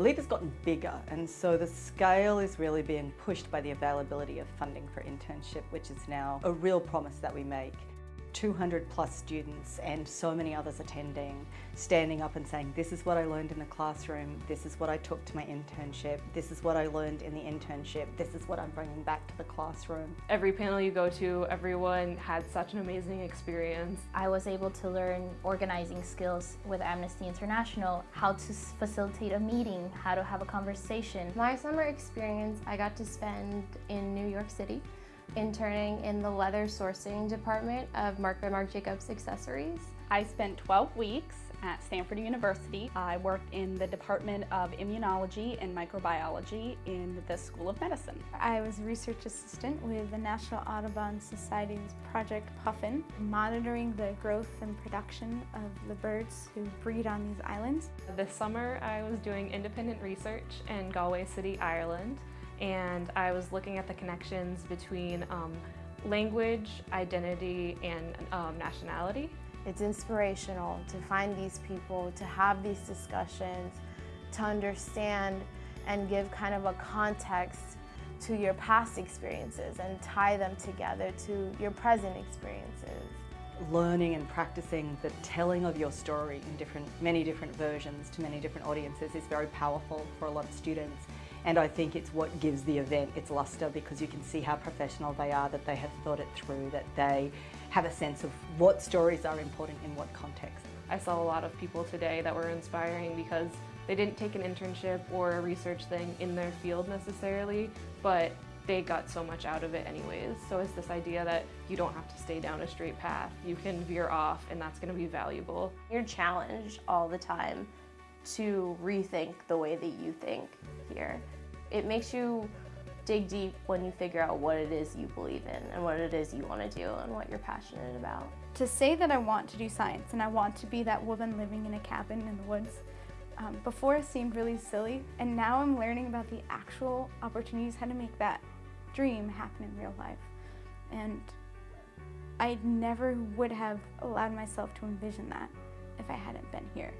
Leap has gotten bigger and so the scale is really being pushed by the availability of funding for internship, which is now a real promise that we make. 200 plus students and so many others attending, standing up and saying, this is what I learned in the classroom, this is what I took to my internship, this is what I learned in the internship, this is what I'm bringing back to the classroom. Every panel you go to, everyone had such an amazing experience. I was able to learn organizing skills with Amnesty International, how to facilitate a meeting, how to have a conversation. My summer experience I got to spend in New York City interning in the leather sourcing department of Marc by Marc Jacobs Accessories. I spent 12 weeks at Stanford University. I worked in the Department of Immunology and Microbiology in the School of Medicine. I was a research assistant with the National Audubon Society's Project Puffin, monitoring the growth and production of the birds who breed on these islands. This summer I was doing independent research in Galway City, Ireland and I was looking at the connections between um, language, identity, and um, nationality. It's inspirational to find these people, to have these discussions, to understand and give kind of a context to your past experiences and tie them together to your present experiences. Learning and practicing the telling of your story in different, many different versions to many different audiences is very powerful for a lot of students. And I think it's what gives the event its luster because you can see how professional they are, that they have thought it through, that they have a sense of what stories are important in what context. I saw a lot of people today that were inspiring because they didn't take an internship or a research thing in their field necessarily, but they got so much out of it anyways. So it's this idea that you don't have to stay down a straight path. You can veer off and that's going to be valuable. You're challenged all the time to rethink the way that you think here. It makes you dig deep when you figure out what it is you believe in and what it is you want to do and what you're passionate about. To say that I want to do science and I want to be that woman living in a cabin in the woods, um, before seemed really silly and now I'm learning about the actual opportunities how to make that dream happen in real life. And I never would have allowed myself to envision that if I hadn't been here.